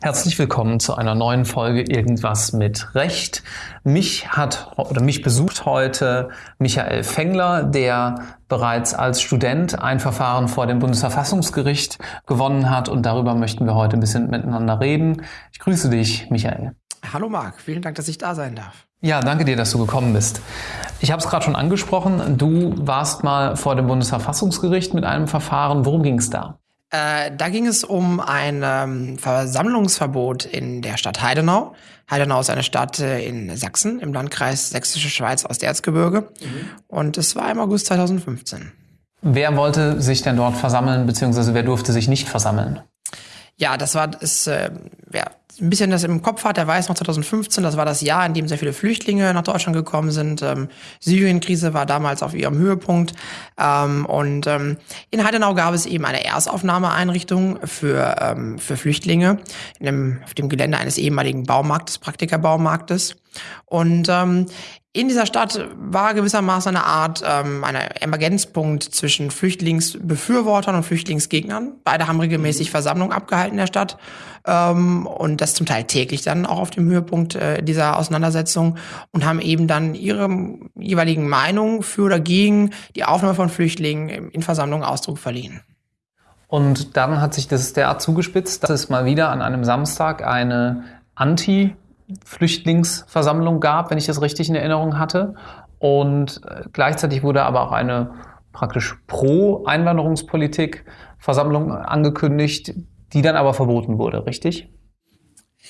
Herzlich willkommen zu einer neuen Folge Irgendwas mit Recht. Mich hat oder mich besucht heute Michael Fengler, der bereits als Student ein Verfahren vor dem Bundesverfassungsgericht gewonnen hat und darüber möchten wir heute ein bisschen miteinander reden. Ich grüße dich, Michael. Hallo Marc, vielen Dank, dass ich da sein darf. Ja, danke dir, dass du gekommen bist. Ich habe es gerade schon angesprochen, du warst mal vor dem Bundesverfassungsgericht mit einem Verfahren. Worum ging es da? Äh, da ging es um ein ähm, Versammlungsverbot in der Stadt Heidenau. Heidenau ist eine Stadt äh, in Sachsen, im Landkreis Sächsische Schweiz aus der Erzgebirge. Mhm. Und es war im August 2015. Wer wollte sich denn dort versammeln, beziehungsweise wer durfte sich nicht versammeln? Ja, das war, ist, äh, wer ein bisschen das im Kopf hat, der weiß noch 2015, das war das Jahr, in dem sehr viele Flüchtlinge nach Deutschland gekommen sind. Ähm, Syrien-Krise war damals auf ihrem Höhepunkt. Ähm, und ähm, in Heidenau gab es eben eine Erstaufnahmeeinrichtung für, ähm, für Flüchtlinge in dem, auf dem Gelände eines ehemaligen Baumarktes, Praktikerbaumarktes. Und ähm, in dieser Stadt war gewissermaßen eine Art ähm, eine Emergenzpunkt zwischen Flüchtlingsbefürwortern und Flüchtlingsgegnern. Beide haben regelmäßig Versammlungen abgehalten in der Stadt ähm, und das zum Teil täglich dann auch auf dem Höhepunkt äh, dieser Auseinandersetzung und haben eben dann ihre jeweiligen Meinungen für oder gegen die Aufnahme von Flüchtlingen in Versammlungen Ausdruck verliehen. Und dann hat sich das derart zugespitzt, dass es mal wieder an einem Samstag eine Anti- Flüchtlingsversammlung gab, wenn ich das richtig in Erinnerung hatte. Und äh, gleichzeitig wurde aber auch eine praktisch Pro-Einwanderungspolitik-Versammlung angekündigt, die dann aber verboten wurde, richtig?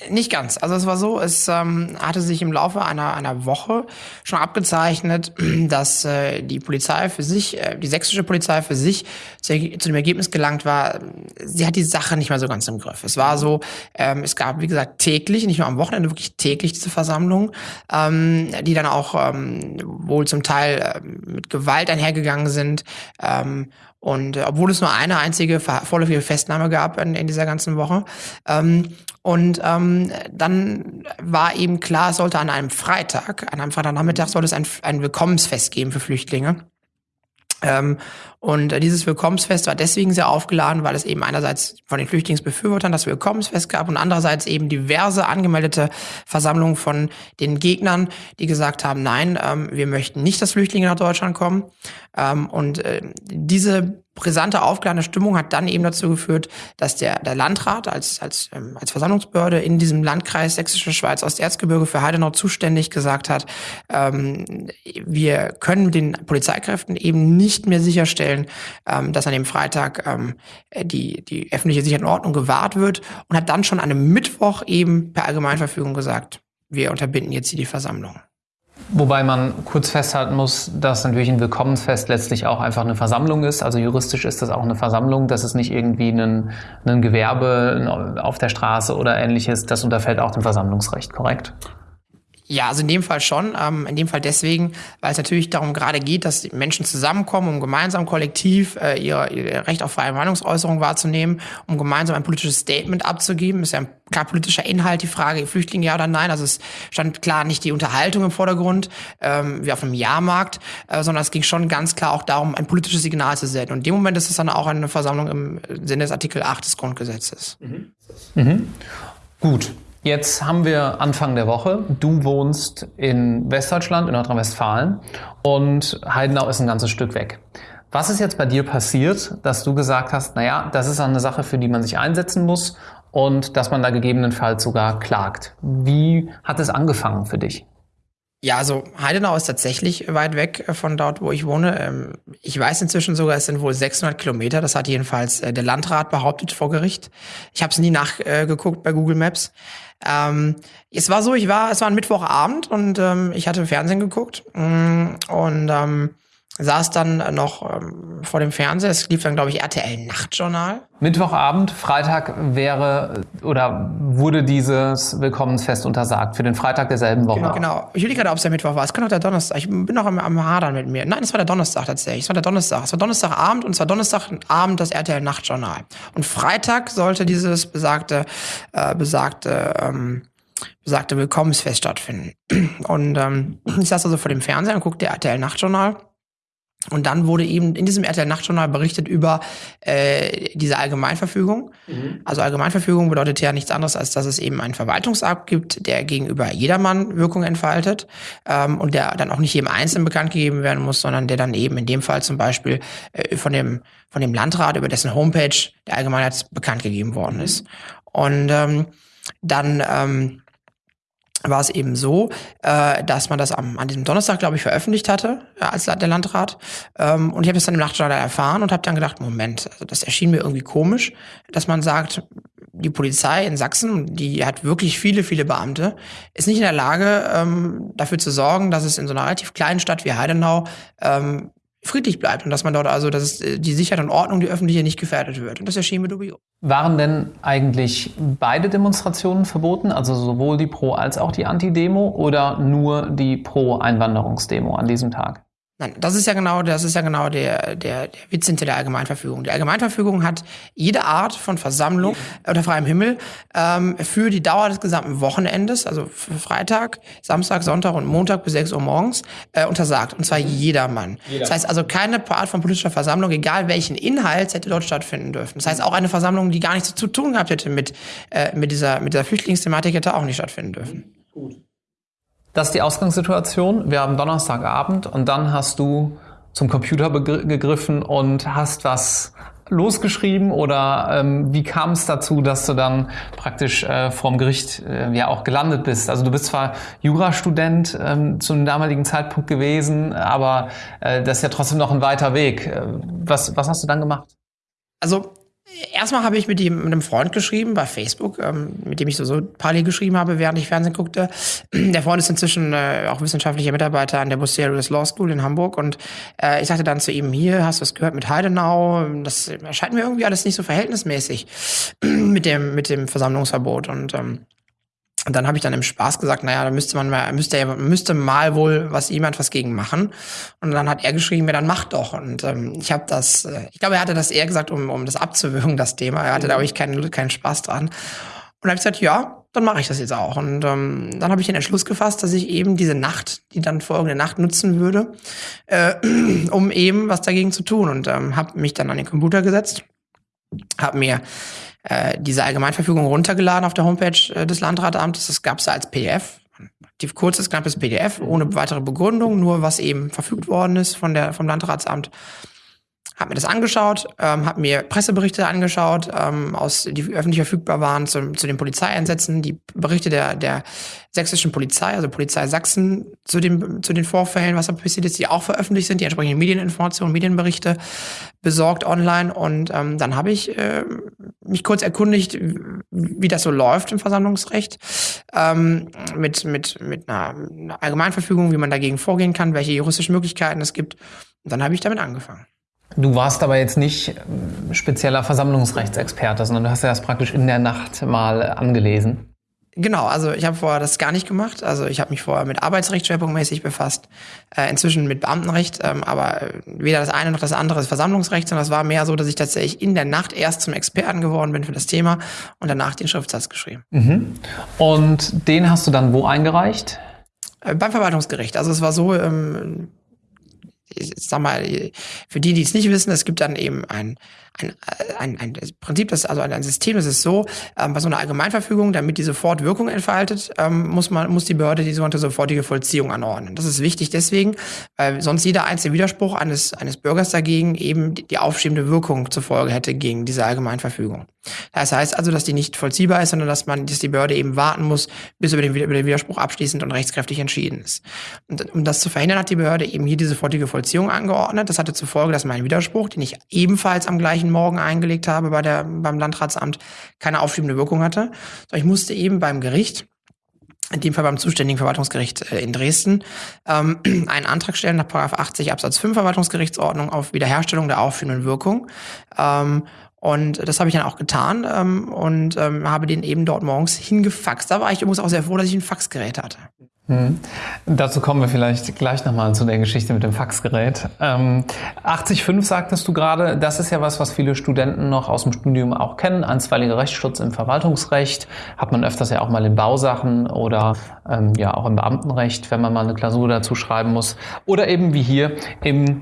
Nicht ganz. Also es war so, es ähm, hatte sich im Laufe einer, einer Woche schon abgezeichnet, dass äh, die Polizei für sich, äh, die sächsische Polizei für sich zu, zu, dem Ergebnis gelangt war, sie hat die Sache nicht mehr so ganz im Griff. Es war so, ähm, es gab, wie gesagt, täglich, nicht nur am Wochenende, wirklich täglich diese Versammlungen, ähm, die dann auch ähm, wohl zum Teil äh, mit Gewalt einhergegangen sind. Ähm, und äh, obwohl es nur eine einzige vorläufige Festnahme gab in, in dieser ganzen Woche. Ähm, und ähm, dann war eben klar, es sollte an einem Freitag, an einem Freitagnachmittag, sollte es ein, ein Willkommensfest geben für Flüchtlinge. Ähm, und äh, dieses Willkommensfest war deswegen sehr aufgeladen, weil es eben einerseits von den Flüchtlingsbefürwortern das Willkommensfest gab und andererseits eben diverse angemeldete Versammlungen von den Gegnern, die gesagt haben, nein, ähm, wir möchten nicht, dass Flüchtlinge nach Deutschland kommen. Ähm, und äh, diese brisante, aufgeladene Stimmung hat dann eben dazu geführt, dass der, der Landrat als, als, ähm, als Versammlungsbehörde in diesem Landkreis Sächsische Schweiz Osterzgebirge für Heidenau zuständig gesagt hat, ähm, wir können den Polizeikräften eben nicht mehr sicherstellen, ähm, dass an dem Freitag ähm, die, die öffentliche Sicherheit und Ordnung gewahrt wird und hat dann schon an einem Mittwoch eben per Allgemeinverfügung gesagt, wir unterbinden jetzt hier die Versammlung. Wobei man kurz festhalten muss, dass natürlich ein Willkommensfest letztlich auch einfach eine Versammlung ist. Also juristisch ist das auch eine Versammlung. Das ist nicht irgendwie ein, ein Gewerbe auf der Straße oder ähnliches. Das unterfällt auch dem Versammlungsrecht, korrekt? Ja, also in dem Fall schon. Ähm, in dem Fall deswegen, weil es natürlich darum gerade geht, dass Menschen zusammenkommen, um gemeinsam kollektiv äh, ihr, ihr Recht auf freie Meinungsäußerung wahrzunehmen, um gemeinsam ein politisches Statement abzugeben. Ist ja ein klar politischer Inhalt, die Frage, Flüchtlinge ja oder nein. Also es stand klar nicht die Unterhaltung im Vordergrund, ähm, wie auf einem Jahrmarkt, äh, sondern es ging schon ganz klar auch darum, ein politisches Signal zu senden. Und in dem Moment ist es dann auch eine Versammlung im Sinne des Artikel 8 des Grundgesetzes. Mhm. Mhm. Gut. Jetzt haben wir Anfang der Woche. Du wohnst in Westdeutschland, in Nordrhein-Westfalen und Heidenau ist ein ganzes Stück weg. Was ist jetzt bei dir passiert, dass du gesagt hast, naja, das ist eine Sache, für die man sich einsetzen muss und dass man da gegebenenfalls sogar klagt? Wie hat es angefangen für dich? Ja, also Heidenau ist tatsächlich weit weg äh, von dort, wo ich wohne. Ähm, ich weiß inzwischen sogar, es sind wohl 600 Kilometer. Das hat jedenfalls äh, der Landrat behauptet vor Gericht. Ich habe es nie nachgeguckt bei Google Maps. Ähm, es war so, ich war, es war ein Mittwochabend und ähm, ich hatte Fernsehen geguckt mm, und ähm, saß dann noch ähm, vor dem Fernseher. Es lief dann, glaube ich, RTL Nachtjournal. Mittwochabend, Freitag wäre oder wurde dieses Willkommensfest untersagt für den Freitag derselben Woche. Genau, genau. Ich will gerade, ob es der Mittwoch war. Es kann auch der Donnerstag. Ich bin noch am, am Hadern mit mir. Nein, es war der Donnerstag tatsächlich. Es war der Donnerstag. Es war Donnerstagabend und es war Donnerstagabend das RTL Nachtjournal. Und Freitag sollte dieses besagte, äh, besagte ähm, besagte Willkommensfest stattfinden. Und ähm, ich saß also vor dem Fernseher und guckte RTL Nachtjournal. Und dann wurde eben in diesem RTL Nachtjournal berichtet über äh, diese Allgemeinverfügung. Mhm. Also Allgemeinverfügung bedeutet ja nichts anderes, als dass es eben einen Verwaltungsakt gibt, der gegenüber jedermann Wirkung entfaltet ähm, und der dann auch nicht jedem Einzelnen bekannt gegeben werden muss, sondern der dann eben in dem Fall zum Beispiel äh, von dem von dem Landrat über dessen Homepage der Allgemeinheit bekannt gegeben worden mhm. ist. Und ähm, dann ähm, war es eben so, äh, dass man das am, an diesem Donnerstag, glaube ich, veröffentlicht hatte, als der Landrat. Ähm, und ich habe das dann im Nachtschalter erfahren und habe dann gedacht, Moment, also das erschien mir irgendwie komisch, dass man sagt, die Polizei in Sachsen, die hat wirklich viele, viele Beamte, ist nicht in der Lage, ähm, dafür zu sorgen, dass es in so einer relativ kleinen Stadt wie Heidenau ähm, friedlich bleibt und dass man dort also, dass äh, die Sicherheit und Ordnung, die öffentliche, nicht gefährdet wird. Und das erschien mir dubios. Waren denn eigentlich beide Demonstrationen verboten, also sowohl die Pro- als auch die Anti-Demo oder nur die Pro-Einwanderungsdemo an diesem Tag? Nein, das ist ja genau, das ist ja genau der, der, der Witz hinter der Allgemeinverfügung. Die Allgemeinverfügung hat jede Art von Versammlung unter freiem Himmel ähm, für die Dauer des gesamten Wochenendes, also für Freitag, Samstag, Sonntag und Montag bis 6 Uhr morgens, äh, untersagt. Und zwar jedermann. Jeder. Das heißt also, keine Art von politischer Versammlung, egal welchen Inhalt, hätte dort stattfinden dürfen. Das heißt, auch eine Versammlung, die gar nichts zu tun gehabt hätte mit, äh, mit, dieser, mit dieser Flüchtlingsthematik, hätte auch nicht stattfinden dürfen. Gut. Das ist die Ausgangssituation. Wir haben Donnerstagabend und dann hast du zum Computer gegriffen und hast was losgeschrieben oder ähm, wie kam es dazu, dass du dann praktisch äh, vorm Gericht äh, ja auch gelandet bist? Also du bist zwar Jurastudent ähm, zu einem damaligen Zeitpunkt gewesen, aber äh, das ist ja trotzdem noch ein weiter Weg. Äh, was, was hast du dann gemacht? Also Erstmal habe ich mit, ihm, mit einem Freund geschrieben bei Facebook, ähm, mit dem ich so, so parallel geschrieben habe, während ich Fernsehen guckte. Der Freund ist inzwischen äh, auch wissenschaftlicher Mitarbeiter an der Bucerius Law School in Hamburg und äh, ich sagte dann zu ihm, hier, hast du es gehört mit Heidenau? Das erscheint mir irgendwie alles nicht so verhältnismäßig mit dem, mit dem Versammlungsverbot und ähm, und dann habe ich dann im Spaß gesagt, naja, da müsste man mal, müsste, müsste mal wohl was jemand was gegen machen. Und dann hat er geschrieben, ja, dann mach doch. Und ähm, ich habe das, äh, ich glaube, er hatte das eher gesagt, um, um das abzuwürgen, das Thema. Er hatte mhm. da ich keinen, keinen Spaß dran. Und dann habe ich gesagt, ja, dann mache ich das jetzt auch. Und ähm, dann habe ich den Entschluss gefasst, dass ich eben diese Nacht, die dann folgende Nacht nutzen würde, äh, um eben was dagegen zu tun. Und ähm, habe mich dann an den Computer gesetzt, habe mir äh, diese Allgemeinverfügung runtergeladen auf der Homepage äh, des Landratsamtes. Das gab es als PDF. Relativ kurzes, knappes PDF, ohne weitere Begründung, nur was eben verfügt worden ist von der, vom Landratsamt habe mir das angeschaut, ähm, habe mir Presseberichte angeschaut, ähm, aus, die öffentlich verfügbar waren zu, zu den Polizeieinsätzen, die Berichte der, der sächsischen Polizei, also Polizei Sachsen, zu, dem, zu den Vorfällen, was da passiert ist, die auch veröffentlicht sind, die entsprechenden Medieninformationen, Medienberichte besorgt online. Und ähm, dann habe ich äh, mich kurz erkundigt, wie das so läuft im Versammlungsrecht, ähm, mit, mit, mit einer, Allgemeinverfügung, wie man dagegen vorgehen kann, welche juristischen Möglichkeiten es gibt. Und dann habe ich damit angefangen. Du warst aber jetzt nicht ähm, spezieller Versammlungsrechtsexperte, sondern du hast ja das praktisch in der Nacht mal angelesen. Genau, also ich habe vorher das gar nicht gemacht. Also ich habe mich vorher mit Arbeitsrecht schwerpunktmäßig befasst, äh, inzwischen mit Beamtenrecht, ähm, aber äh, weder das eine noch das andere ist Versammlungsrecht, sondern es war mehr so, dass ich tatsächlich in der Nacht erst zum Experten geworden bin für das Thema und danach den Schriftsatz geschrieben. Mhm. Und den hast du dann wo eingereicht? Äh, beim Verwaltungsgericht. Also es war so, ähm, ich sag mal, für die, die es nicht wissen, es gibt dann eben ein ein, ein, ein Prinzip, das also ein System, das ist so, ähm, bei so einer Allgemeinverfügung, damit die sofort Wirkung entfaltet, ähm, muss man muss die Behörde die sogenannte sofortige Vollziehung anordnen. Das ist wichtig deswegen, weil sonst jeder einzelne Widerspruch eines eines Bürgers dagegen eben die, die aufschiebende Wirkung zur Folge hätte gegen diese Allgemeinverfügung. Das heißt also, dass die nicht vollziehbar ist, sondern dass man, dass die Behörde eben warten muss, bis über den, über den Widerspruch abschließend und rechtskräftig entschieden ist. Und um das zu verhindern, hat die Behörde eben hier diese sofortige Vollziehung angeordnet. Das hatte zur Folge, dass mein Widerspruch, den ich ebenfalls am gleichen gleichen Morgen eingelegt habe bei der, beim Landratsamt, keine aufschiebende Wirkung hatte. Ich musste eben beim Gericht in dem Fall beim zuständigen Verwaltungsgericht äh, in Dresden, ähm, einen Antrag stellen nach 80 Absatz 5 Verwaltungsgerichtsordnung auf Wiederherstellung der aufschiebenden Wirkung. Ähm, Und das habe ich dann auch getan ähm, und habe den eben dort morgens hingefaxt. Da war ich übrigens auch sehr froh, dass ich ein Faxgerät hatte. Mhm. Dazu kommen wir vielleicht gleich nochmal zu der Geschichte mit dem Faxgerät. Ähm, 80.5 sagtest du gerade, das ist ja was, was viele Studenten noch aus dem Studium auch kennen. Einstweiliger Rechtsschutz im Verwaltungsrecht hat man öfters ja auch mal in Bausachen oder ähm, ja auch im Beamtenrecht, wenn man mal eine Klausur dazu schreiben muss. Oder eben wie hier im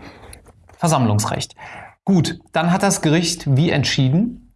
Versammlungsrecht. Gut, dann hat das Gericht wie entschieden?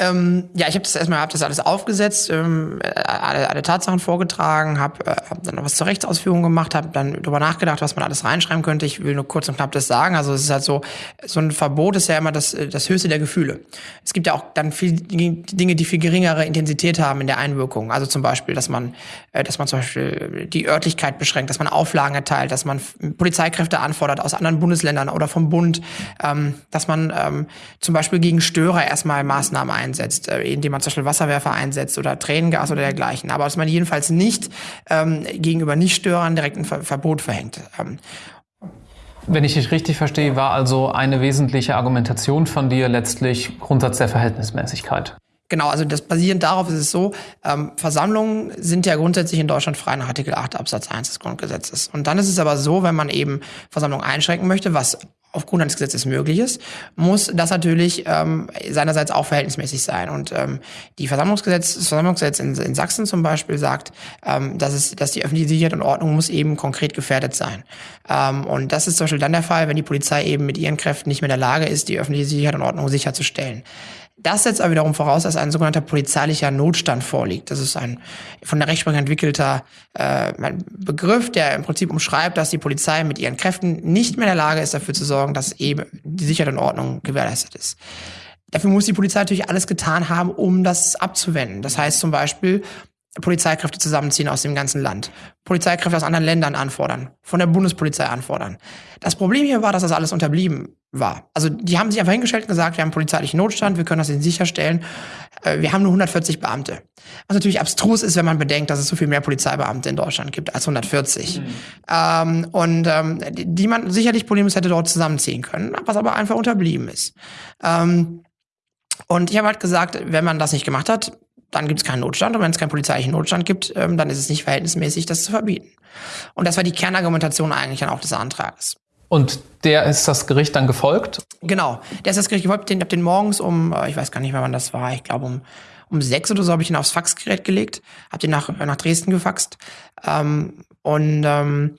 Ähm, ja, ich habe das erstmal hab das alles aufgesetzt, ähm, alle, alle Tatsachen vorgetragen, habe äh, hab dann noch was zur Rechtsausführung gemacht, habe dann darüber nachgedacht, was man alles reinschreiben könnte. Ich will nur kurz und knapp das sagen. Also es ist halt so, so ein Verbot ist ja immer das, das höchste der Gefühle. Es gibt ja auch dann viel Dinge, die viel geringere Intensität haben in der Einwirkung. Also zum Beispiel, dass man, äh, dass man zum Beispiel die Örtlichkeit beschränkt, dass man Auflagen erteilt, dass man Polizeikräfte anfordert aus anderen Bundesländern oder vom Bund, ähm, dass man ähm, zum Beispiel gegen Störer erstmal Maßnahmen ein einsetzt, äh, indem man zum Beispiel Wasserwerfer einsetzt oder Tränengas oder dergleichen. Aber dass man jedenfalls nicht ähm, gegenüber Nichtstörern direkt ein Ver Verbot verhängt. Ähm, wenn ich dich richtig verstehe, war also eine wesentliche Argumentation von dir letztlich Grundsatz der Verhältnismäßigkeit. Genau, also das basierend darauf ist es so, ähm, Versammlungen sind ja grundsätzlich in Deutschland frei nach Artikel 8 Absatz 1 des Grundgesetzes. Und dann ist es aber so, wenn man eben Versammlungen einschränken möchte, was aufgrund eines Gesetzes möglich ist, muss das natürlich ähm, seinerseits auch verhältnismäßig sein. Und ähm, die Versammlungsgesetz, das Versammlungsgesetz in, in Sachsen zum Beispiel sagt, ähm, dass, es, dass die öffentliche Sicherheit und Ordnung muss eben konkret gefährdet sein. Ähm, und das ist zum Beispiel dann der Fall, wenn die Polizei eben mit ihren Kräften nicht mehr in der Lage ist, die öffentliche Sicherheit und Ordnung sicherzustellen. Das setzt aber wiederum voraus, dass ein sogenannter polizeilicher Notstand vorliegt. Das ist ein von der Rechtsprechung entwickelter äh, Begriff, der im Prinzip umschreibt, dass die Polizei mit ihren Kräften nicht mehr in der Lage ist, dafür zu sorgen, dass eben die Sicherheit und Ordnung gewährleistet ist. Dafür muss die Polizei natürlich alles getan haben, um das abzuwenden. Das heißt zum Beispiel, Polizeikräfte zusammenziehen aus dem ganzen Land, Polizeikräfte aus anderen Ländern anfordern, von der Bundespolizei anfordern. Das Problem hier war, dass das alles unterblieben war. Also die haben sich einfach hingestellt und gesagt, wir haben polizeilichen Notstand, wir können das ihnen sicherstellen. Äh, wir haben nur 140 Beamte. Was natürlich abstrus ist, wenn man bedenkt, dass es so viel mehr Polizeibeamte in Deutschland gibt als 140. Mhm. Ähm, und ähm, die man sicherlich problemlos hätte dort zusammenziehen können, was aber einfach unterblieben ist. Ähm, und ich habe halt gesagt, wenn man das nicht gemacht hat, dann gibt es keinen Notstand. Und wenn es keinen polizeilichen Notstand gibt, ähm, dann ist es nicht verhältnismäßig, das zu verbieten. Und das war die Kernargumentation eigentlich dann auch des Antrages. Und der ist das Gericht dann gefolgt? Genau, der ist das Gericht gefolgt. Den, hab den morgens um, äh, ich weiß gar nicht mehr, wann das war, ich glaube um, um sechs oder so habe ich ihn aufs Faxgerät gelegt, habe den nach, nach Dresden gefaxt. Ähm, und ähm,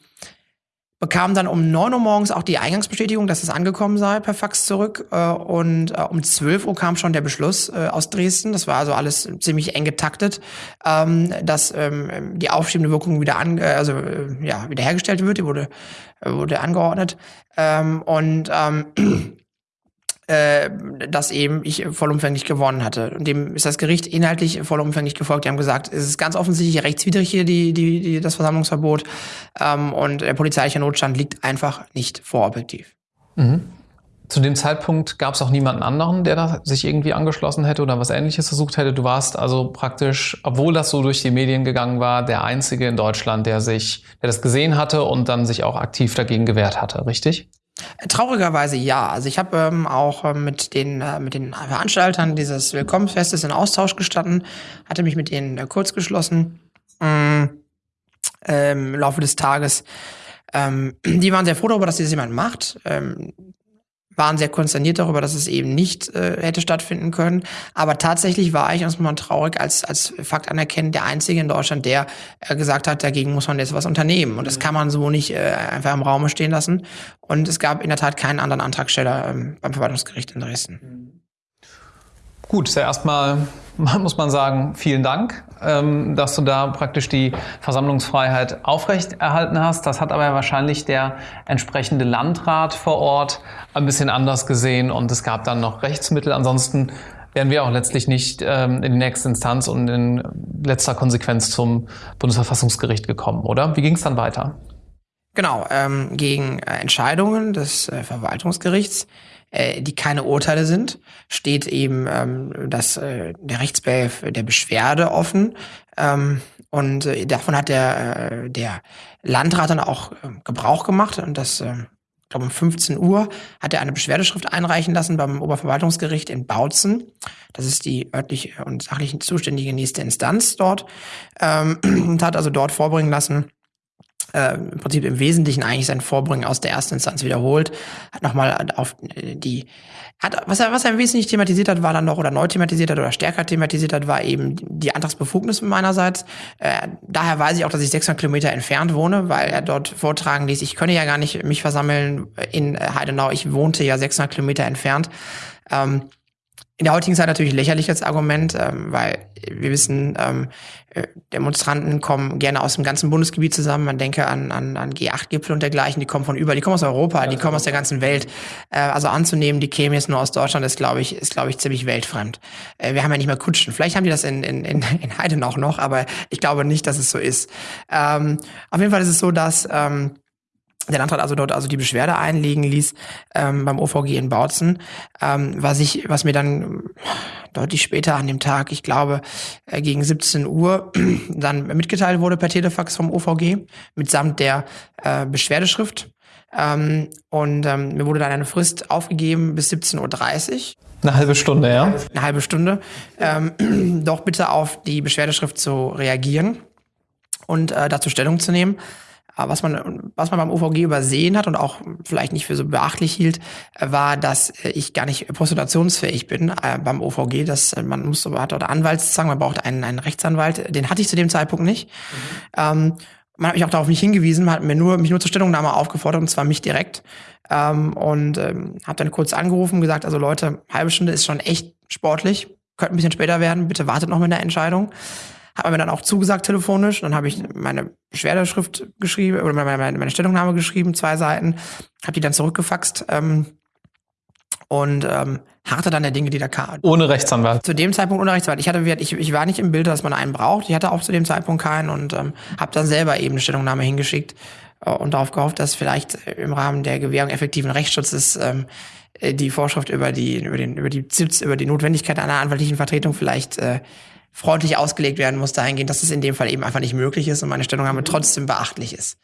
bekam dann um 9 Uhr morgens auch die Eingangsbestätigung, dass es angekommen sei, per Fax zurück. Äh, und äh, um 12 Uhr kam schon der Beschluss äh, aus Dresden. Das war also alles ziemlich eng getaktet, ähm, dass ähm, die aufschiebende Wirkung wieder an, also ja, wiederhergestellt wird. Die wurde, wurde angeordnet. Ähm, und äh, dass eben ich vollumfänglich gewonnen hatte. Und dem ist das Gericht inhaltlich vollumfänglich gefolgt. Die haben gesagt, es ist ganz offensichtlich rechtswidrig hier die, die, die, das Versammlungsverbot ähm, und der polizeiliche Notstand liegt einfach nicht vorobjektiv. Mhm. Zu dem Zeitpunkt gab es auch niemanden anderen, der da sich irgendwie angeschlossen hätte oder was Ähnliches versucht hätte. Du warst also praktisch, obwohl das so durch die Medien gegangen war, der einzige in Deutschland, der sich, der das gesehen hatte und dann sich auch aktiv dagegen gewehrt hatte, richtig? Traurigerweise ja. Also ich habe ähm, auch ähm, mit den äh, mit den Veranstaltern dieses Willkommensfestes in Austausch gestanden, hatte mich mit ihnen äh, kurz geschlossen ähm, im Laufe des Tages. Ähm, die waren sehr froh darüber, dass das jemand macht. Waren sehr konsterniert darüber, dass es eben nicht äh, hätte stattfinden können. Aber tatsächlich war ich, muss man traurig, als, als Fakt anerkennen, der Einzige in Deutschland, der äh, gesagt hat, dagegen muss man jetzt was unternehmen. Und das mhm. kann man so nicht äh, einfach im Raum stehen lassen. Und es gab in der Tat keinen anderen Antragsteller ähm, beim Verwaltungsgericht in Dresden. Mhm. Gut, ist ja erstmal, muss man sagen, vielen Dank, ähm, dass du da praktisch die Versammlungsfreiheit aufrechterhalten hast. Das hat aber wahrscheinlich der entsprechende Landrat vor Ort ein bisschen anders gesehen und es gab dann noch Rechtsmittel. Ansonsten wären wir auch letztlich nicht ähm, in die nächste Instanz und in letzter Konsequenz zum Bundesverfassungsgericht gekommen, oder? Wie ging es dann weiter? Genau, ähm, gegen Entscheidungen des äh, Verwaltungsgerichts äh, die keine Urteile sind, steht eben ähm, das, äh, der Rechtsbehelf der Beschwerde offen. Ähm, und äh, davon hat der, äh, der Landrat dann auch äh, Gebrauch gemacht und das äh, ich glaube um 15 Uhr, hat er eine Beschwerdeschrift einreichen lassen beim Oberverwaltungsgericht in Bautzen. Das ist die örtlich und sachlich zuständige nächste Instanz dort. Ähm, und hat also dort vorbringen lassen, äh, im Prinzip im Wesentlichen eigentlich sein Vorbringen aus der ersten Instanz wiederholt, hat nochmal auf äh, die hat, was er, was er im Wesentlichen thematisiert hat, war dann noch, oder neu thematisiert hat, oder stärker thematisiert hat, war eben die Antragsbefugnis meinerseits. Äh, daher weiß ich auch, dass ich 600 Kilometer entfernt wohne, weil er dort vortragen ließ, ich könne ja gar nicht mich versammeln in Heidenau, ich wohnte ja 600 Kilometer entfernt. Ähm, in der heutigen Zeit natürlich lächerlich als Argument, ähm, weil wir wissen, ähm, äh, Demonstranten kommen gerne aus dem ganzen Bundesgebiet zusammen. Man denke an, an, an G8-Gipfel und dergleichen, die kommen von überall, die kommen aus Europa, die kommen aus der ganzen Welt. Äh, also anzunehmen, die kämen jetzt nur aus Deutschland, ist, glaube ich, ist, glaube ich, ziemlich weltfrend. Äh, wir haben ja nicht mehr Kutschen. Vielleicht haben die das in, in, in, in Heiden auch noch, aber ich glaube nicht, dass es so ist. Ähm, auf jeden Fall ist es so, dass ähm, der Landrat also dort also die Beschwerde einlegen ließ ähm, beim OVG in Bautzen, ähm, was ich, was mir dann deutlich später an dem Tag, ich glaube äh, gegen 17 Uhr, dann mitgeteilt wurde per Telefax vom OVG mitsamt der äh, Beschwerdeschrift. Ähm, und ähm, mir wurde dann eine Frist aufgegeben bis 17.30 Uhr. Eine halbe Stunde, ja? Eine halbe Stunde. Ähm, doch bitte auf die Beschwerdeschrift zu reagieren und äh, dazu Stellung zu nehmen. Aber was man, was man beim OVG übersehen hat und auch vielleicht nicht für so beachtlich hielt, war, dass ich gar nicht postulationsfähig bin äh, beim OVG. Dass man muss, hat dort Anwaltszwang, man braucht einen, einen Rechtsanwalt. Den hatte ich zu dem Zeitpunkt nicht. Mhm. Ähm, man hat mich auch darauf nicht hingewiesen, man hat mir nur, mich nur zur Stellungnahme aufgefordert, und zwar mich direkt. Ähm, und ähm, habe dann kurz angerufen und gesagt, also Leute, halbe Stunde ist schon echt sportlich, könnte ein bisschen später werden, bitte wartet noch mit der Entscheidung. Hat mir dann auch zugesagt telefonisch. Dann habe ich meine Beschwerdeschrift geschrieben oder meine, meine, meine Stellungnahme geschrieben, zwei Seiten, habe die dann zurückgefaxt ähm, und ähm, harte dann der Dinge, die da kamen. Ohne Rechtsanwalt. Zu dem Zeitpunkt ohne Rechtsanwalt. Ich hatte, ich, ich war nicht im Bild, dass man einen braucht. Ich hatte auch zu dem Zeitpunkt keinen und ähm, habe dann selber eben eine Stellungnahme hingeschickt äh, und darauf gehofft, dass vielleicht im Rahmen der Gewährung effektiven Rechtsschutzes ähm, äh, die Vorschrift über die über den über die über die Notwendigkeit einer anwaltlichen Vertretung vielleicht äh, freundlich ausgelegt werden muss dahingehend, dass es in dem Fall eben einfach nicht möglich ist und meine Stellungnahme trotzdem beachtlich ist.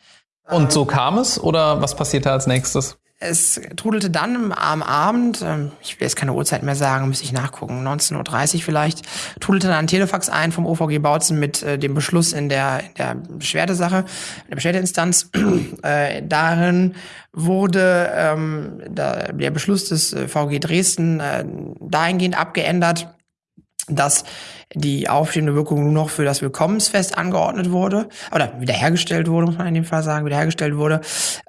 Und so kam es oder was passierte als nächstes? Es trudelte dann am Abend, ähm, ich will jetzt keine Uhrzeit mehr sagen, müsste ich nachgucken, 19.30 Uhr vielleicht, trudelte dann ein Telefax ein vom OVG Bautzen mit äh, dem Beschluss in der, in der Beschwerdesache, in der Beschwerdeinstanz. äh, darin wurde ähm, der Beschluss des äh, VG Dresden äh, dahingehend abgeändert, dass die aufstehende Wirkung nur noch für das Willkommensfest angeordnet wurde, oder wiederhergestellt wurde, muss man in dem Fall sagen, wiederhergestellt wurde,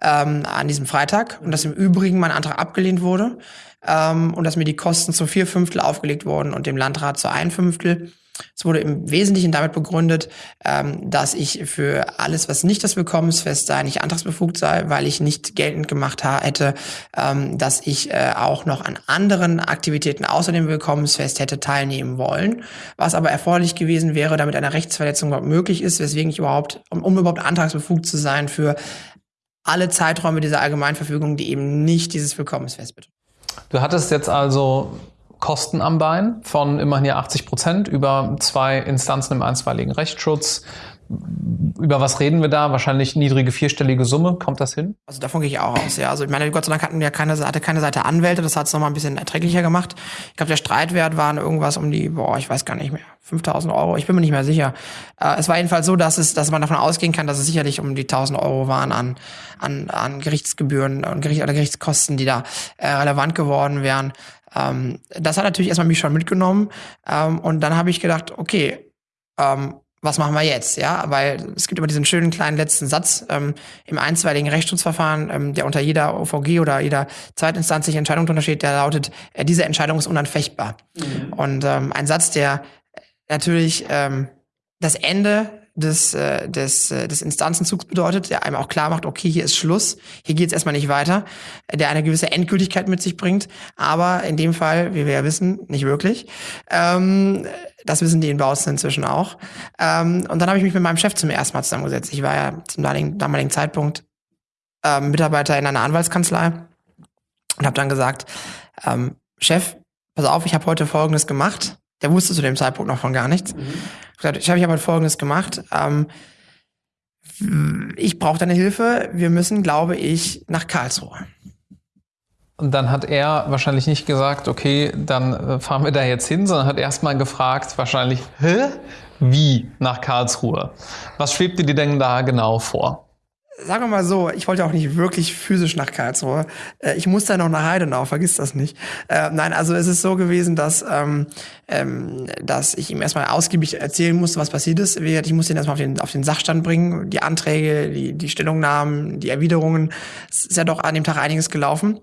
ähm, an diesem Freitag und dass im Übrigen mein Antrag abgelehnt wurde ähm, und dass mir die Kosten zu vier Fünftel aufgelegt wurden und dem Landrat zu ein Fünftel. Es wurde im Wesentlichen damit begründet, ähm, dass ich für alles, was nicht das Willkommensfest sei, nicht antragsbefugt sei, weil ich nicht geltend gemacht hätte, ähm, dass ich äh, auch noch an anderen Aktivitäten außer dem Willkommensfest hätte teilnehmen wollen, was aber erforderlich gewesen wäre, damit eine Rechtsverletzung überhaupt möglich ist, weswegen ich überhaupt, um, um überhaupt antragsbefugt zu sein für alle Zeiträume dieser Allgemeinverfügung, die eben nicht dieses Willkommensfest betreffen. Du hattest jetzt also Kosten am Bein von immerhin ja 80 Prozent über zwei Instanzen im einstweiligen Rechtsschutz. Über was reden wir da? Wahrscheinlich niedrige vierstellige Summe. Kommt das hin? Also davon gehe ich auch aus, ja. Also ich meine, Gott sei Dank hatten wir keine, hatte keine Seite Anwälte, das hat es nochmal ein bisschen erträglicher gemacht. Ich glaube, der Streitwert waren irgendwas um die, boah, ich weiß gar nicht mehr, 5000 Euro, ich bin mir nicht mehr sicher. Äh, es war jedenfalls so, dass es, dass man davon ausgehen kann, dass es sicherlich um die 1000 Euro waren an, an, an Gerichtsgebühren und Gericht, oder Gerichtskosten, die da äh, relevant geworden wären. Ähm, das hat natürlich erstmal mich schon mitgenommen. Ähm, und dann habe ich gedacht, okay, ähm, was machen wir jetzt? Ja, weil es gibt immer diesen schönen kleinen letzten Satz ähm, im einstweiligen Rechtsschutzverfahren, ähm, der unter jeder OVG oder jeder zweitinstanzlichen Entscheidung drunter steht, der lautet, äh, diese Entscheidung ist unanfechtbar. Mhm. Und ähm, ein Satz, der natürlich ähm, das Ende des, äh, des, äh, des Instanzenzugs bedeutet, der einem auch klar macht, okay, hier ist Schluss, hier geht es erstmal nicht weiter, der eine gewisse Endgültigkeit mit sich bringt, aber in dem Fall, wie wir ja wissen, nicht wirklich. Ähm, das wissen die in Bautzen inzwischen auch. Ähm, und dann habe ich mich mit meinem Chef zum ersten Mal zusammengesetzt. Ich war ja zum damaligen, damaligen Zeitpunkt ähm, Mitarbeiter in einer Anwaltskanzlei und habe dann gesagt, ähm, Chef, pass auf, ich habe heute Folgendes gemacht. Der wusste zu dem Zeitpunkt noch von gar nichts. Mhm ich habe ich hab Folgendes gemacht. Ähm, ich brauche deine Hilfe. Wir müssen, glaube ich, nach Karlsruhe. Und dann hat er wahrscheinlich nicht gesagt, okay, dann äh, fahren wir da jetzt hin, sondern hat erstmal gefragt, wahrscheinlich, hä? Wie nach Karlsruhe? Was schwebte dir denn da genau vor? Sagen wir mal so, ich wollte auch nicht wirklich physisch nach Karlsruhe. Äh, ich musste noch nach Heidenau, vergiss das nicht. Äh, nein, also es ist so gewesen, dass, ähm, ähm, dass ich ihm erstmal ausgiebig erzählen musste, was passiert ist. Ich musste ihn erstmal auf den, auf den Sachstand bringen, die Anträge, die, die Stellungnahmen, die Erwiderungen. Es ist ja doch an dem Tag einiges gelaufen.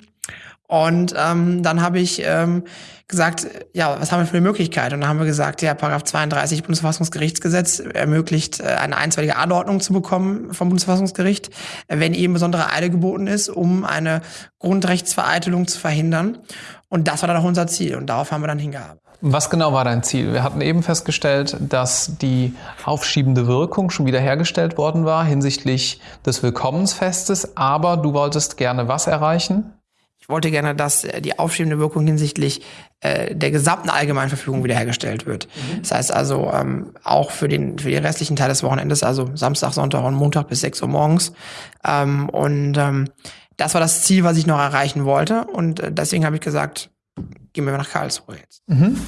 Und ähm, dann habe ich ähm, gesagt, ja, was haben wir für eine Möglichkeit? Und dann haben wir gesagt, ja, Paragraph 32 Bundesverfassungsgerichtsgesetz ermöglicht, äh, eine einstweilige Anordnung zu bekommen vom Bundesverfassungsgericht, wenn eben besondere Eile geboten ist, um eine Grundrechtsvereitelung zu verhindern. Und das war dann auch unser Ziel und darauf haben wir dann hingearbeitet. Was genau war dein Ziel? Wir hatten eben festgestellt, dass die aufschiebende Wirkung schon wieder hergestellt worden war hinsichtlich des Willkommensfestes, aber du wolltest gerne was erreichen? Ich wollte gerne, dass äh, die aufschiebende Wirkung hinsichtlich äh, der gesamten Allgemeinverfügung wiederhergestellt wird. Mhm. Das heißt also ähm, auch für den für den restlichen Teil des Wochenendes, also Samstag, Sonntag und Montag bis 6 Uhr morgens. Ähm, und ähm, das war das Ziel, was ich noch erreichen wollte. Und äh, deswegen habe ich gesagt, gehen wir nach Karlsruhe jetzt. Mhm.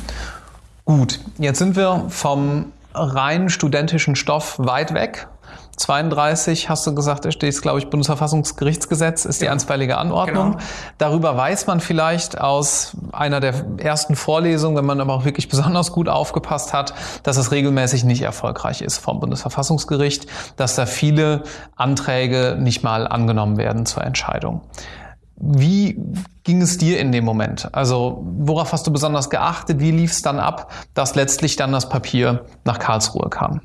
Gut, jetzt sind wir vom rein studentischen Stoff weit weg 32 hast du gesagt, da steht, glaube ich, Bundesverfassungsgerichtsgesetz ist die einstweilige Anordnung. Genau. Darüber weiß man vielleicht aus einer der ersten Vorlesungen, wenn man aber auch wirklich besonders gut aufgepasst hat, dass es regelmäßig nicht erfolgreich ist vom Bundesverfassungsgericht, dass da viele Anträge nicht mal angenommen werden zur Entscheidung. Wie ging es dir in dem Moment? Also worauf hast du besonders geachtet? Wie lief es dann ab, dass letztlich dann das Papier nach Karlsruhe kam?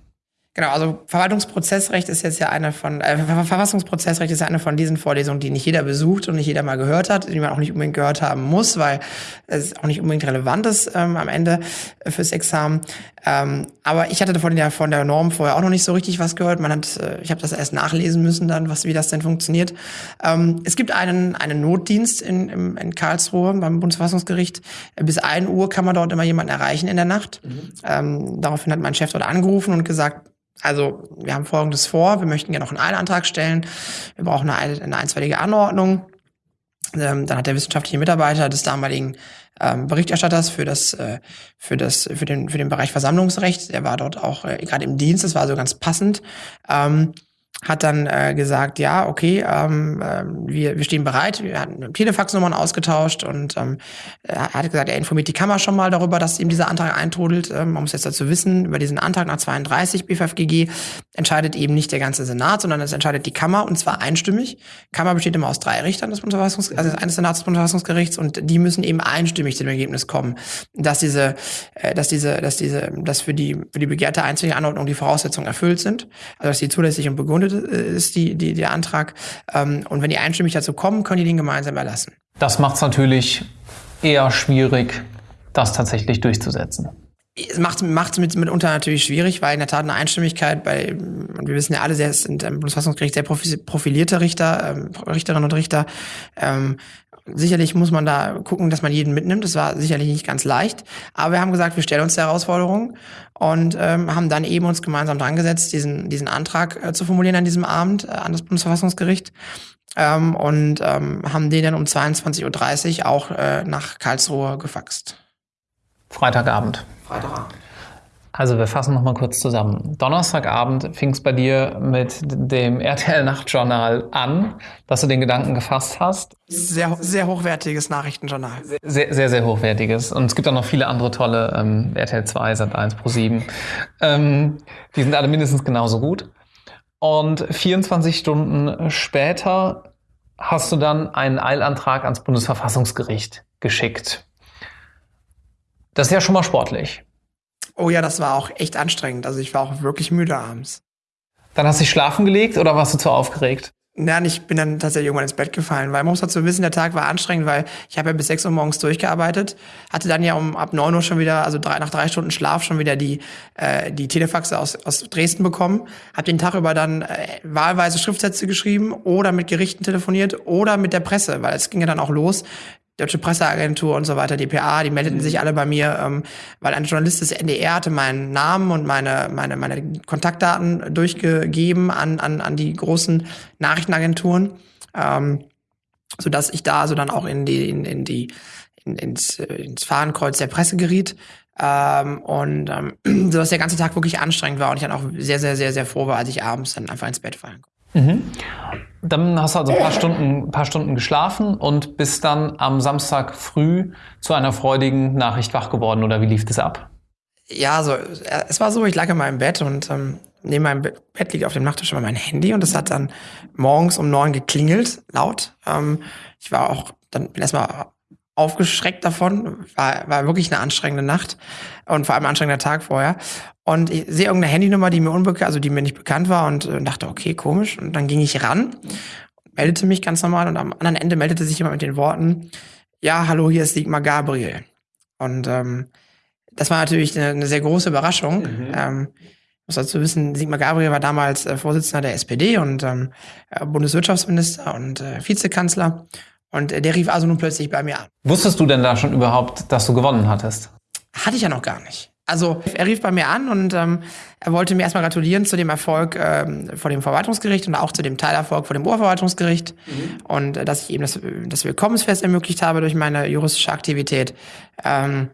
Genau, also Verwaltungsprozessrecht ist jetzt ja eine von, äh, Verfassungsprozessrecht ist ja eine von diesen Vorlesungen, die nicht jeder besucht und nicht jeder mal gehört hat, die man auch nicht unbedingt gehört haben muss, weil es auch nicht unbedingt relevant ist ähm, am Ende fürs Examen. Ähm, aber ich hatte von der, von der Norm vorher auch noch nicht so richtig was gehört. Man hat, äh, ich habe das erst nachlesen müssen dann, was, wie das denn funktioniert. Ähm, es gibt einen, einen Notdienst in, in, in Karlsruhe beim Bundesverfassungsgericht. Bis ein Uhr kann man dort immer jemanden erreichen in der Nacht. Mhm. Ähm, daraufhin hat mein Chef dort angerufen und gesagt, also wir haben Folgendes vor, wir möchten gerne noch einen Eilantrag stellen, wir brauchen eine, eine einstweilige Anordnung. Ähm, dann hat der wissenschaftliche Mitarbeiter des damaligen ähm, Berichterstatters für das, äh, für das, für den, für den Bereich Versammlungsrecht, der war dort auch äh, gerade im Dienst, das war so ganz passend, ähm, hat dann äh, gesagt, ja, okay, ähm, äh, wir, wir stehen bereit. Wir hatten Telefaxnummern ausgetauscht und ähm, er hat gesagt, er informiert die Kammer schon mal darüber, dass ihm dieser Antrag eintrudelt. Ähm, man muss jetzt dazu wissen, über diesen Antrag nach 32 BFFGG entscheidet eben nicht der ganze Senat, sondern es entscheidet die Kammer und zwar einstimmig. Kammer besteht immer aus drei Richtern des Bundesverfassungs also eines Senats des Bundesverfassungsgerichts und die müssen eben einstimmig zu dem Ergebnis kommen, dass diese, äh, dass diese, dass diese, dass für die für die begehrte einzige Anordnung die Voraussetzungen erfüllt sind, also dass sie zulässig und begründet ist die, die, der Antrag. Ähm, und wenn die einstimmig dazu kommen, können die den gemeinsam erlassen. Das macht es natürlich eher schwierig, das tatsächlich durchzusetzen. Es macht es mit, mitunter natürlich schwierig, weil in der Tat eine Einstimmigkeit bei, und wir wissen ja alle, sehr sind im Bundesverfassungsgericht sehr profilierte Richter, ähm, Richterinnen und Richter. Ähm, sicherlich muss man da gucken, dass man jeden mitnimmt. Das war sicherlich nicht ganz leicht. Aber wir haben gesagt, wir stellen uns der Herausforderung und ähm, haben dann eben uns gemeinsam dran gesetzt, diesen, diesen Antrag äh, zu formulieren an diesem Abend äh, an das Bundesverfassungsgericht. Ähm, und ähm, haben den dann um 22.30 Uhr auch äh, nach Karlsruhe gefaxt. Freitagabend. Freitagabend. Also wir fassen nochmal kurz zusammen. Donnerstagabend fing es bei dir mit dem RTL Nachtjournal an, dass du den Gedanken gefasst hast. Sehr, sehr hochwertiges Nachrichtenjournal. Sehr, sehr, sehr hochwertiges. Und es gibt auch noch viele andere tolle, ähm, RTL 2, Sat1 Pro 7. Ähm, die sind alle mindestens genauso gut. Und 24 Stunden später hast du dann einen Eilantrag ans Bundesverfassungsgericht geschickt. Das ist ja schon mal sportlich. Oh ja, das war auch echt anstrengend. Also ich war auch wirklich müde abends. Dann hast du dich schlafen gelegt oder warst du zu aufgeregt? Nein, ich bin dann tatsächlich irgendwann ins Bett gefallen, weil man muss dazu wissen, der Tag war anstrengend, weil ich habe ja bis 6 Uhr morgens durchgearbeitet, hatte dann ja um ab 9 Uhr schon wieder, also drei, nach drei Stunden Schlaf schon wieder die, äh, die Telefaxe aus, aus Dresden bekommen, habe den Tag über dann äh, wahlweise Schriftsätze geschrieben oder mit Gerichten telefoniert oder mit der Presse, weil es ging ja dann auch los. Deutsche Presseagentur und so weiter, DPA, die meldeten mhm. sich alle bei mir, ähm, weil ein Journalist des NDR hatte meinen Namen und meine, meine, meine Kontaktdaten durchgegeben an, an, an die großen Nachrichtenagenturen. Ähm, sodass ich da so dann auch in die, in, in die, in, ins, ins Fahnenkreuz der Presse geriet. Ähm, und ähm, so dass der ganze Tag wirklich anstrengend war und ich dann auch sehr, sehr, sehr, sehr froh war, als ich abends dann einfach ins Bett fallen konnte. Mhm. Dann hast du also ein paar Stunden, paar Stunden geschlafen und bist dann am Samstag früh zu einer freudigen Nachricht wach geworden oder wie lief das ab? Ja, so es war so, ich lag in meinem Bett und ähm, neben meinem Bett liegt auf dem Nachttisch immer mein Handy und es hat dann morgens um neun geklingelt, laut. Ähm, ich war auch dann bin erstmal aufgeschreckt davon. War, war wirklich eine anstrengende Nacht und vor allem ein anstrengender Tag vorher. Und ich sehe irgendeine Handynummer, die mir unbekannt, also die mir nicht bekannt war und äh, dachte, okay, komisch. Und dann ging ich ran, meldete mich ganz normal und am anderen Ende meldete sich jemand mit den Worten, ja, hallo, hier ist Sigmar Gabriel. Und ähm, das war natürlich eine, eine sehr große Überraschung. Mhm. Ähm, muss dazu wissen, Sigmar Gabriel war damals äh, Vorsitzender der SPD und ähm, äh, Bundeswirtschaftsminister und äh, Vizekanzler. Und der rief also nun plötzlich bei mir an. Wusstest du denn da schon überhaupt, dass du gewonnen hattest? Hatte ich ja noch gar nicht. Also er rief bei mir an und ähm, er wollte mir erstmal gratulieren zu dem Erfolg ähm, vor dem Verwaltungsgericht und auch zu dem Teilerfolg vor dem Oberverwaltungsgericht mhm. und äh, dass ich eben das, das Willkommensfest ermöglicht habe durch meine juristische Aktivität. Ähm,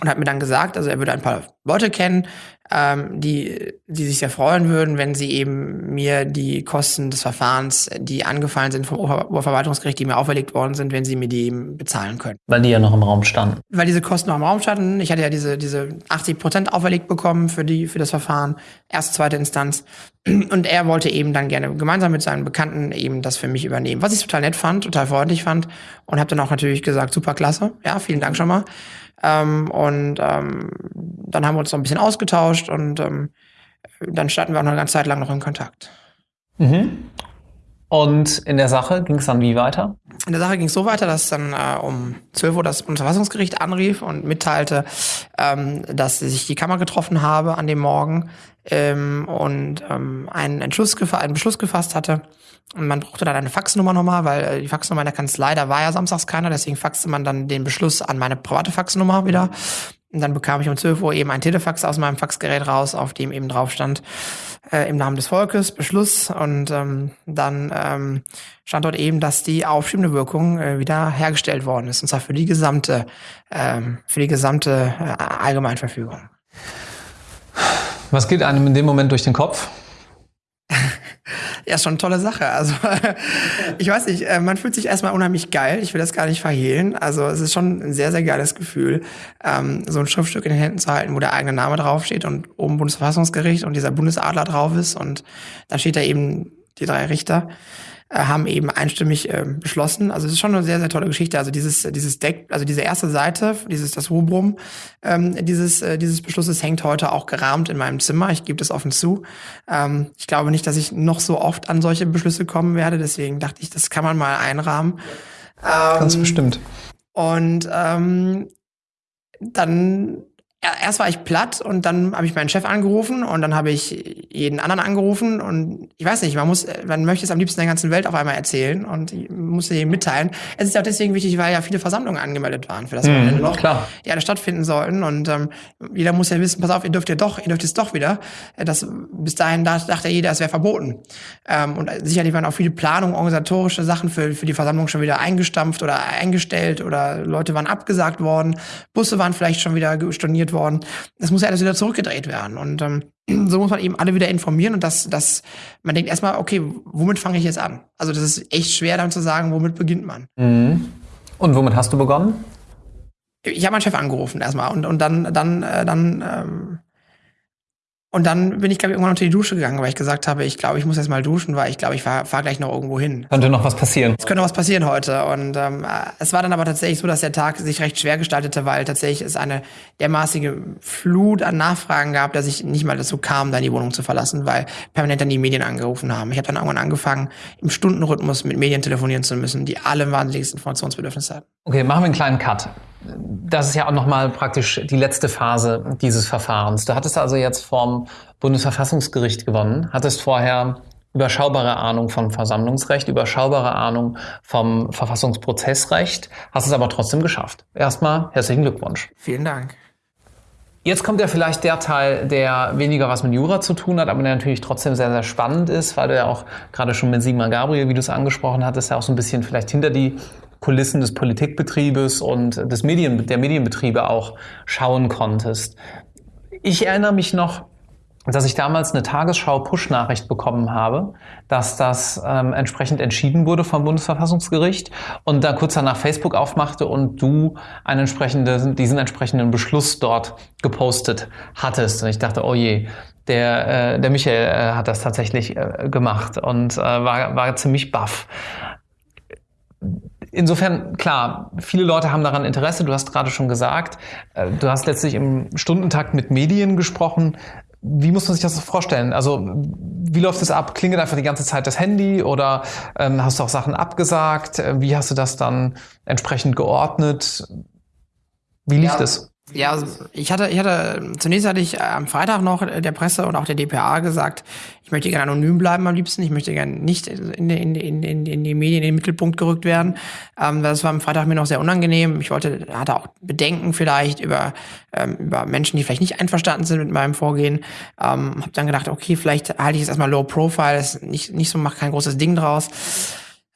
und hat mir dann gesagt, also er würde ein paar Leute kennen, ähm, die, die sich sehr freuen würden, wenn sie eben mir die Kosten des Verfahrens, die angefallen sind vom Oberverwaltungsgericht, die mir auferlegt worden sind, wenn sie mir die eben bezahlen können. Weil die ja noch im Raum standen. Weil diese Kosten noch im Raum standen. Ich hatte ja diese, diese 80 Prozent auferlegt bekommen für die, für das Verfahren. Erste, zweite Instanz. Und er wollte eben dann gerne gemeinsam mit seinen Bekannten eben das für mich übernehmen. Was ich total nett fand, total freundlich fand. Und habe dann auch natürlich gesagt, super klasse. Ja, vielen Dank schon mal. Ähm, und ähm, dann haben wir uns noch ein bisschen ausgetauscht und ähm, dann standen wir auch noch eine ganze Zeit lang noch in Kontakt. Mhm. Und in der Sache ging es dann wie weiter? In der Sache ging es so weiter, dass dann äh, um 12 Uhr das Bundesverfassungsgericht anrief und mitteilte, ähm, dass sich die Kammer getroffen habe an dem Morgen ähm, und ähm, einen, Entschluss einen Beschluss gefasst hatte. Und man brauchte dann eine Faxnummer nochmal, weil äh, die Faxnummer in der Kanzlei, da war ja samstags keiner, deswegen faxte man dann den Beschluss an meine private Faxnummer wieder. Und dann bekam ich um 12 Uhr eben ein Telefax aus meinem Faxgerät raus, auf dem eben drauf stand, äh, im Namen des Volkes, Beschluss. Und ähm, dann ähm, stand dort eben, dass die aufschiebende Wirkung äh, wieder hergestellt worden ist. Und zwar für die gesamte, ähm, für die gesamte äh, Allgemeinverfügung. Was geht einem in dem Moment durch den Kopf? Ja, ist schon eine tolle Sache. Also ich weiß nicht, äh, man fühlt sich erstmal unheimlich geil. Ich will das gar nicht verhehlen. Also es ist schon ein sehr, sehr geiles Gefühl, ähm, so ein Schriftstück in den Händen zu halten, wo der eigene Name draufsteht und oben Bundesverfassungsgericht und dieser Bundesadler drauf ist und dann steht da eben die drei Richter haben eben einstimmig äh, beschlossen. Also es ist schon eine sehr, sehr tolle Geschichte. Also dieses, dieses Deck, also diese erste Seite, dieses, das Rubrum ähm, dieses, äh, dieses Beschlusses hängt heute auch gerahmt in meinem Zimmer. Ich gebe das offen zu. Ähm, ich glaube nicht, dass ich noch so oft an solche Beschlüsse kommen werde. Deswegen dachte ich, das kann man mal einrahmen. Ähm, Ganz bestimmt. Und ähm, dann erst war ich platt und dann habe ich meinen Chef angerufen und dann habe ich jeden anderen angerufen und ich weiß nicht, man muss, man möchte es am liebsten der ganzen Welt auf einmal erzählen und muss jedem mitteilen. Es ist auch deswegen wichtig, weil ja viele Versammlungen angemeldet waren für das mhm, noch, klar. die alle stattfinden sollten und ähm, jeder muss ja wissen, pass auf, ihr dürft ja doch, ihr dürft es doch wieder. Das, bis dahin dachte jeder, es wäre verboten. Ähm, und sicherlich waren auch viele Planungen, organisatorische Sachen für, für die Versammlung schon wieder eingestampft oder eingestellt oder Leute waren abgesagt worden, Busse waren vielleicht schon wieder storniert produziert worden. Das muss ja alles wieder zurückgedreht werden. Und ähm, so muss man eben alle wieder informieren und das, das, man denkt erstmal, okay, womit fange ich jetzt an? Also das ist echt schwer dann zu sagen, womit beginnt man. Mhm. Und womit hast du begonnen? Ich habe meinen Chef angerufen erstmal und, und dann, dann, äh, dann ähm, und dann bin ich, glaube ich, irgendwann unter die Dusche gegangen, weil ich gesagt habe, ich glaube, ich muss jetzt mal duschen, weil ich glaube, ich fahre fahr gleich noch irgendwo hin. Könnte noch was passieren. Es könnte noch was passieren heute. Und ähm, es war dann aber tatsächlich so, dass der Tag sich recht schwer gestaltete, weil tatsächlich es eine dermaßige Flut an Nachfragen gab, dass ich nicht mal dazu kam, dann die Wohnung zu verlassen, weil permanent dann die Medien angerufen haben. Ich habe dann irgendwann angefangen, im Stundenrhythmus mit Medien telefonieren zu müssen, die alle ein wahnsinniges Informationsbedürfnis hatten. Okay, machen wir einen kleinen Cut das ist ja auch nochmal praktisch die letzte Phase dieses Verfahrens. Du hattest also jetzt vom Bundesverfassungsgericht gewonnen, hattest vorher überschaubare Ahnung vom Versammlungsrecht, überschaubare Ahnung vom Verfassungsprozessrecht, hast es aber trotzdem geschafft. Erstmal herzlichen Glückwunsch. Vielen Dank. Jetzt kommt ja vielleicht der Teil, der weniger was mit Jura zu tun hat, aber der natürlich trotzdem sehr, sehr spannend ist, weil du ja auch gerade schon mit Sigmar Gabriel, wie du es angesprochen hattest, ja auch so ein bisschen vielleicht hinter die Kulissen des Politikbetriebes und des Medien, der Medienbetriebe auch schauen konntest. Ich erinnere mich noch, dass ich damals eine Tagesschau-Push-Nachricht bekommen habe, dass das ähm, entsprechend entschieden wurde vom Bundesverfassungsgericht und da kurz danach Facebook aufmachte und du einen entsprechenden, diesen entsprechenden Beschluss dort gepostet hattest. Und ich dachte, oh je, der, äh, der Michael äh, hat das tatsächlich äh, gemacht und äh, war, war ziemlich baff. Insofern, klar, viele Leute haben daran Interesse. Du hast gerade schon gesagt, äh, du hast letztlich im Stundentakt mit Medien gesprochen. Wie muss man sich das vorstellen? Also wie läuft es ab? Klingelt einfach die ganze Zeit das Handy oder ähm, hast du auch Sachen abgesagt? Äh, wie hast du das dann entsprechend geordnet? Wie lief ja. das? Ja, also ich hatte, ich hatte, zunächst hatte ich am Freitag noch der Presse und auch der DPA gesagt, ich möchte gerne anonym bleiben am liebsten, ich möchte gerne nicht in, in, in, in, in die Medien in den Mittelpunkt gerückt werden. Ähm, das war am Freitag mir noch sehr unangenehm. Ich wollte, hatte auch Bedenken vielleicht über, ähm, über Menschen, die vielleicht nicht einverstanden sind mit meinem Vorgehen. Ähm, habe dann gedacht, okay, vielleicht halte ich es erstmal low profile, ist nicht, nicht so, mach kein großes Ding draus.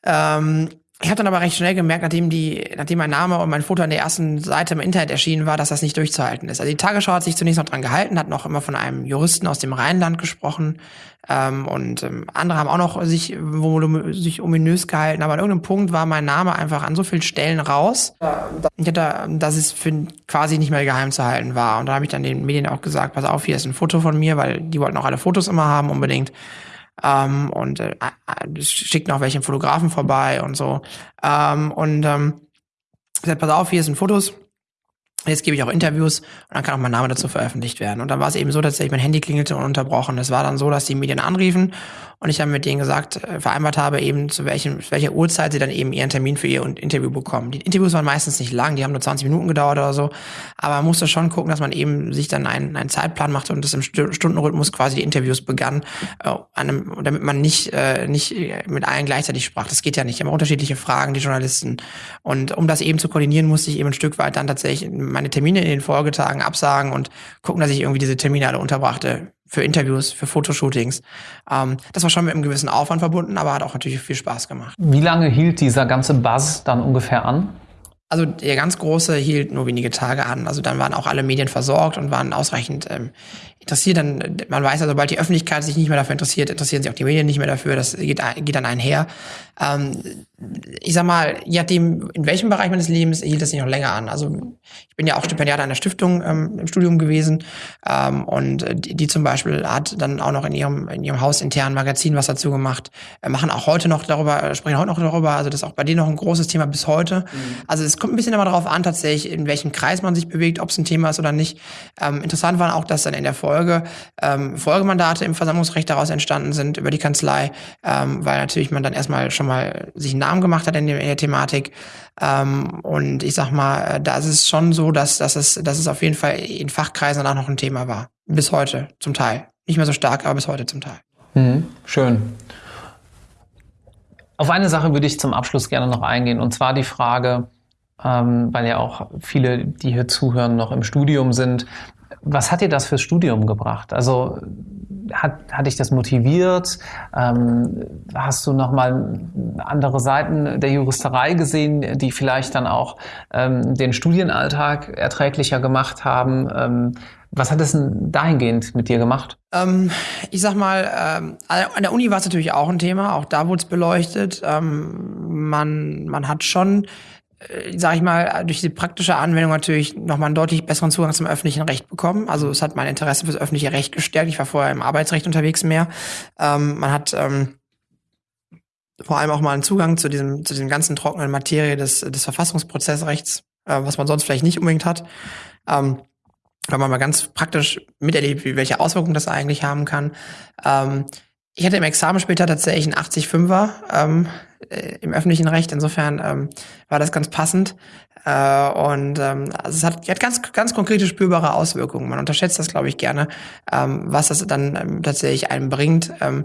Ähm, ich habe dann aber recht schnell gemerkt, nachdem die, nachdem mein Name und mein Foto an der ersten Seite im Internet erschienen war, dass das nicht durchzuhalten ist. Also die Tagesschau hat sich zunächst noch dran gehalten, hat noch immer von einem Juristen aus dem Rheinland gesprochen ähm, und ähm, andere haben auch noch sich, wo, sich ominös gehalten, aber an irgendeinem Punkt war mein Name einfach an so vielen Stellen raus, dass es für quasi nicht mehr geheim zu halten war. Und da habe ich dann den Medien auch gesagt, pass auf, hier ist ein Foto von mir, weil die wollten auch alle Fotos immer haben unbedingt. Ähm, und äh, schickt noch welche Fotografen vorbei und so. Ähm, und ähm, gesagt, pass auf, hier sind Fotos. Jetzt gebe ich auch Interviews und dann kann auch mein Name dazu veröffentlicht werden. Und dann war es eben so, dass mein Handy klingelte ununterbrochen. Es war dann so, dass die Medien anriefen und ich dann mit denen gesagt, äh, vereinbart habe, eben zu welchem, welcher Uhrzeit sie dann eben ihren Termin für ihr Interview bekommen. Die Interviews waren meistens nicht lang, die haben nur 20 Minuten gedauert oder so, aber man musste schon gucken, dass man eben sich dann einen, einen Zeitplan machte und das im Stundenrhythmus quasi die Interviews begann, äh, einem, damit man nicht, äh, nicht mit allen gleichzeitig sprach. Das geht ja nicht. Immer unterschiedliche Fragen, die Journalisten. Und um das eben zu koordinieren, musste ich eben ein Stück weit dann tatsächlich meine Termine in den Folgetagen absagen und gucken, dass ich irgendwie diese Termine alle unterbrachte für Interviews, für Fotoshootings. Ähm, das war schon mit einem gewissen Aufwand verbunden, aber hat auch natürlich viel Spaß gemacht. Wie lange hielt dieser ganze Buzz dann ungefähr an? Also der ganz große hielt nur wenige Tage an. Also dann waren auch alle Medien versorgt und waren ausreichend ähm, interessiert. Dann, man weiß ja, sobald die Öffentlichkeit sich nicht mehr dafür interessiert, interessieren sich auch die Medien nicht mehr dafür. Das geht, geht dann einher. Ähm, ich sag mal, je nachdem, in welchem Bereich meines Lebens hielt das sich noch länger an. Also ich bin ja auch Stipendiat einer Stiftung ähm, im Studium gewesen ähm, und die, die, zum Beispiel hat dann auch noch in ihrem in ihrem Haus intern Magazin was dazu gemacht. Wir machen auch heute noch darüber, sprechen heute noch darüber. Also das ist auch bei denen noch ein großes Thema bis heute. Mhm. Also es kommt ein bisschen immer darauf an, tatsächlich in welchem Kreis man sich bewegt, ob es ein Thema ist oder nicht. Ähm, interessant war auch, dass dann in der Folge ähm, Folgemandate im Versammlungsrecht daraus entstanden sind über die Kanzlei, ähm, weil natürlich man dann erstmal schon mal sich einen Namen gemacht hat in der, in der Thematik. Ähm, und ich sag mal, da ist es schon so, dass, dass, es, dass es auf jeden Fall in Fachkreisen auch noch ein Thema war. Bis heute zum Teil. Nicht mehr so stark, aber bis heute zum Teil. Mhm, schön. Auf eine Sache würde ich zum Abschluss gerne noch eingehen, und zwar die Frage, ähm, weil ja auch viele, die hier zuhören, noch im Studium sind. Was hat dir das fürs Studium gebracht? Also hat, hat dich das motiviert? Ähm, hast du nochmal andere Seiten der Juristerei gesehen, die vielleicht dann auch ähm, den Studienalltag erträglicher gemacht haben? Ähm, was hat es denn dahingehend mit dir gemacht? Ähm, ich sag mal, ähm, an der Uni war es natürlich auch ein Thema, auch da wurde es beleuchtet. Ähm, man, man hat schon sage ich mal, durch die praktische Anwendung natürlich nochmal einen deutlich besseren Zugang zum öffentlichen Recht bekommen. Also es hat mein Interesse fürs öffentliche Recht gestärkt. Ich war vorher im Arbeitsrecht unterwegs mehr. Ähm, man hat ähm, vor allem auch mal einen Zugang zu diesem, zu diesem ganzen trockenen Materie des, des Verfassungsprozessrechts, äh, was man sonst vielleicht nicht unbedingt hat. Ähm, weil man mal ganz praktisch miterlebt, welche Auswirkungen das eigentlich haben kann. Ähm, ich hatte im Examen später tatsächlich einen 80-5er ähm, äh, im öffentlichen Recht. Insofern ähm, war das ganz passend. Äh, und ähm, also es hat, hat ganz, ganz konkrete spürbare Auswirkungen. Man unterschätzt das, glaube ich, gerne, ähm, was das dann ähm, tatsächlich einem bringt. Ähm,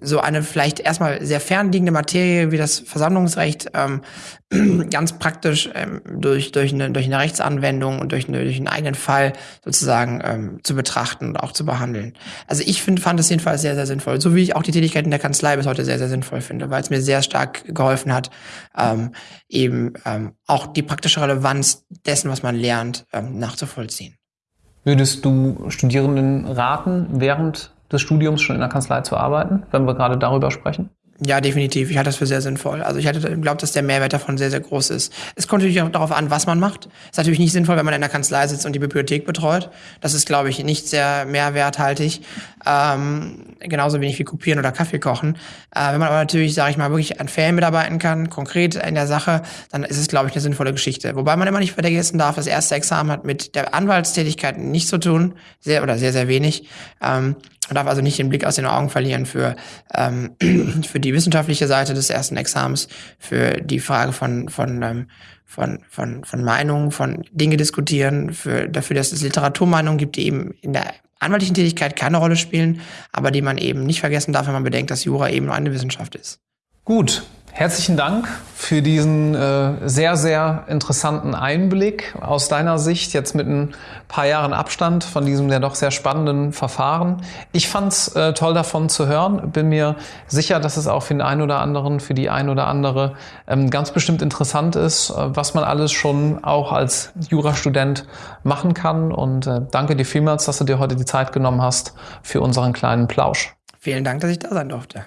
so eine vielleicht erstmal sehr fernliegende Materie wie das Versammlungsrecht ähm, ganz praktisch ähm, durch, durch, eine, durch eine Rechtsanwendung und durch, eine, durch einen eigenen Fall sozusagen ähm, zu betrachten und auch zu behandeln. Also ich find, fand es jedenfalls sehr, sehr sinnvoll, so wie ich auch die Tätigkeit in der Kanzlei bis heute sehr, sehr sinnvoll finde, weil es mir sehr stark geholfen hat, ähm, eben ähm, auch die praktische Relevanz dessen, was man lernt, ähm, nachzuvollziehen. Würdest du Studierenden raten, während des Studiums schon in der Kanzlei zu arbeiten, wenn wir gerade darüber sprechen? Ja, definitiv. Ich halte das für sehr sinnvoll. Also ich glaube, dass der Mehrwert davon sehr, sehr groß ist. Es kommt natürlich auch darauf an, was man macht. Ist natürlich nicht sinnvoll, wenn man in der Kanzlei sitzt und die Bibliothek betreut. Das ist, glaube ich, nicht sehr mehrwerthaltig. Ähm, genauso wenig wie kopieren oder Kaffee kochen. Äh, wenn man aber natürlich, sage ich mal, wirklich an Fällen mitarbeiten kann, konkret in der Sache, dann ist es, glaube ich, eine sinnvolle Geschichte. Wobei man immer nicht vergessen darf, das erste Examen hat mit der Anwaltstätigkeit nichts zu tun, sehr oder sehr, sehr wenig. Ähm, man darf also nicht den Blick aus den Augen verlieren für, ähm, für die wissenschaftliche Seite des ersten Examens, für die Frage von, von, ähm, von, von, von Meinungen, von Dinge diskutieren, für, dafür, dass es Literaturmeinungen gibt, die eben in der anwaltlichen Tätigkeit keine Rolle spielen, aber die man eben nicht vergessen darf, wenn man bedenkt, dass Jura eben nur eine Wissenschaft ist. Gut, Herzlichen Dank für diesen äh, sehr, sehr interessanten Einblick aus deiner Sicht, jetzt mit ein paar Jahren Abstand von diesem ja doch sehr spannenden Verfahren. Ich fand es äh, toll davon zu hören, bin mir sicher, dass es auch für den einen oder anderen, für die ein oder andere ähm, ganz bestimmt interessant ist, äh, was man alles schon auch als Jurastudent machen kann. Und äh, danke dir vielmals, dass du dir heute die Zeit genommen hast für unseren kleinen Plausch. Vielen Dank, dass ich da sein durfte.